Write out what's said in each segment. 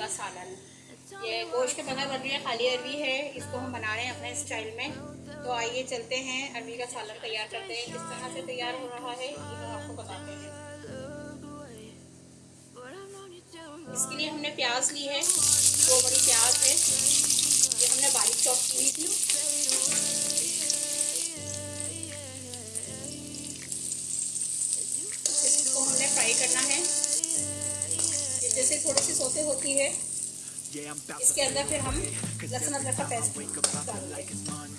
کا سالن۔ یہ گوشت کے بغیر بن رہی ہے، خالی عربی ہے۔ اس کو ہم بنا رہے ہیں اپنے اسٹائل میں۔ تو آئیے چلتے ہیں، عربی کا سالن تیار کرتے ہیں۔ کس طرح سے تیار ہو رہا ہے، یہ ہم آپ کو بتاتے ہیں۔ اس کے لیے ہم نے پیاز لی ہے دو بڑی پیاز ہے۔ یہ ہم نے باریک چوپ کی۔ ہوئی تھی اس کو ہم نے فرائی کرنا ہے۔ جیسے تھوڑی سی سوتے ہوتی ہے۔ اس کے اندر پھر ہم لہسن ادرک کا پیسٹ ڈال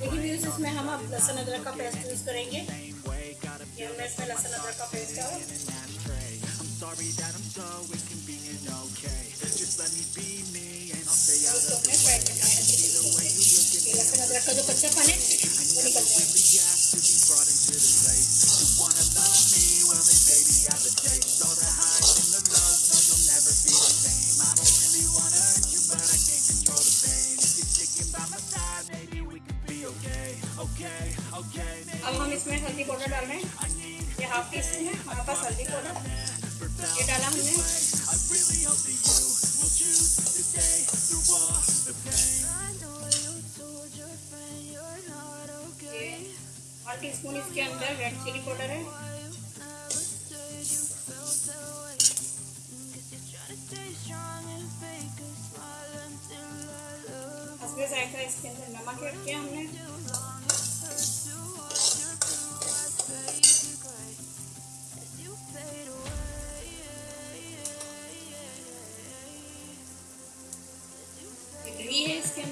دیکھیے اس میں ہم اب لہسن ادرک کا پیسٹ یوز کریں گے۔ یہ ہم نے اس میں لہسن ادرک کا پیسٹ لہسن ادرک کا جو کچا پن ہے، وہ نکل جائے اب ہم اس میں ہلدی پاؤڈر ڈال رہے ہیں۔ یہ ہاف ٹی اسپون ہے، ہمارے پاس ہلدی پاؤڈر۔ یہ ڈالا ہم نے۔ ون ٹی اسپون اس کے اندر ریڈ چلی پاؤڈر ہے۔ اس کے اندر نمک ہم نے۔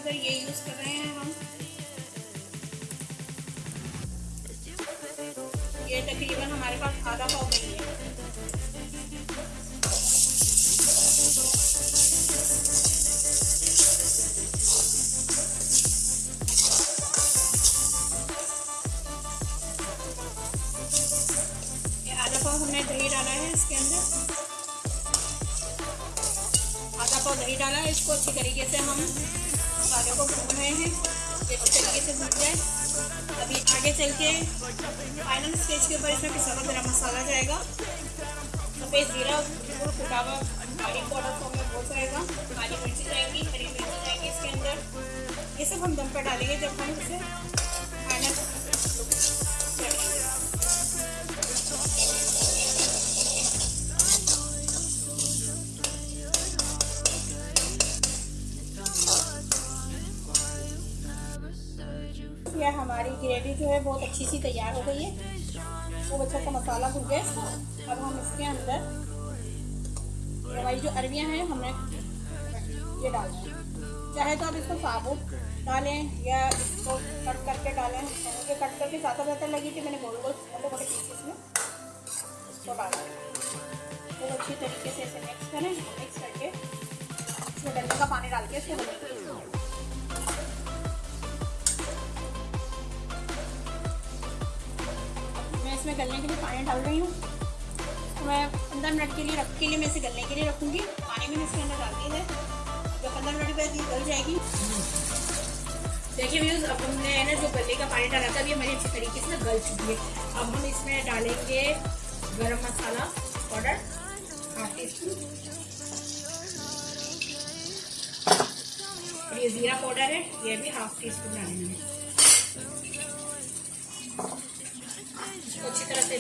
ہے یہ یوز کر رہے ہیں ہم یہ تقریباً ہمارے پاس آدھا پاؤ نہیں ہے آدھا پاؤ ہم نے دہی ڈالا ہے اس کے اندر آدھا پاؤ دہی ڈالا ہے اس کو اچھی طریقے سے ہم مسالے کو بھون رہے ہیں یہ اچھی طریقے سے بھون جائے۔ ابھی آگے چل کے فائنل اسٹیج کے اوپر اس میں پسا ہوا گرم مسالہ جائے گا۔ سفید زیرہ بالکل پھٹا ہوا کالی پاؤڈر فارم میں وہ جائے گا۔ کالی مرچی جائیں گی، ہری مرچی جائیں گی اس کے اندر۔ یہ سب ہم دم پر ڈالیں گے جب ہم اسے ہماری گریوی جو ہے بہت اچھی سی تیار ہو گئی ہے۔ خوب اچھا سا مسالہ بھل گیا۔ اس کا اب ہم اس کے اندر ہماری جو عربیاں ہیں، ہم نے یہ ڈالنا ہے چاہے تو آپ اس کو ثابت ڈالیں یا اس کو کٹ کر کے ڈالیں۔ مجھے کٹ کر کے زیادہ بہتر لگی تھی میں نے گول گول چھوٹے بڑے پیسز میں۔ اس کو ڈالا بہت اچھی طریقے سے اسے مکس کریں۔ مکس کر کے اس میں ڈلنے کا پانی ڈال کے اس کو میں گلنے کے لیے پانی ڈال رہی ہوں۔ میں پندرہ منٹ کے لیے رکھ کے لیے میں اسے گلنے کے لیے رکھوں گی۔ پانی میں نے اس کے اندر ڈال دی ہے۔ جب پندرہ منٹ بعد یہ گل جائے گی۔ دیکھیے ویوز اب ہم نے نا جو گلے کا پانی ڈالا تھا اب یہ ہماری اچھی طریقے سے گل چکی ہے۔ اب ہم اس میں ڈالیں گے garam masala powder. Half teaspoon اور یہ زیرہ پاؤڈر ہے، یہ بھی ہاف ٹی اسپون ڈالیں گے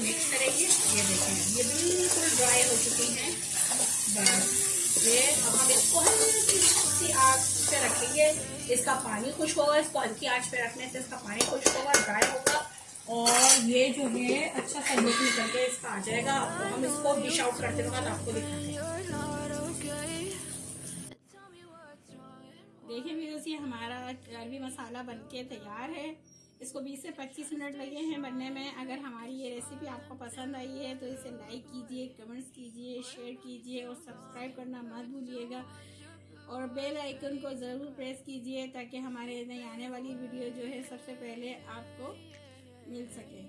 سے مکس کریں گے۔ یہ دیکھیں یہ بالکل ڈرائی ہو چکی ہیں۔ بس، یہ اب ہم اس کو ہلکی آگ پہ رکھیں گے۔ اس کا پانی خشک ہوگا، اس کو ہلکی آنچ پہ رکھنے سے اس کا پانی خشک ہوگا ڈرائی ہوگا۔ اور یہ جو ہے اچھا سا لک نکل کے اس کا آ جائے گا۔ تو ہم اس کو ڈش آؤٹ کرتے وقت آپ کو دکھاتے ہیں۔ دیکھیں ویوز یہ ہمارا عربی مسالہ بن کے تیار ہے۔ اس کو بیس سے پچیس منٹ لگے ہیں بننے میں۔ آپ کو پسند آئی ہے تو اسے لائک کیجیے، کمنٹس کیجیے، شیئر کیجیے اور سبسکرائب کرنا مت بھولیے گا۔ اور بیل آئیکن کو ضرور پریس کیجیے تاکہ ہمارے نئی آنے والی ویڈیو جو ہے سب سے پہلے آپ کو مل سکے۔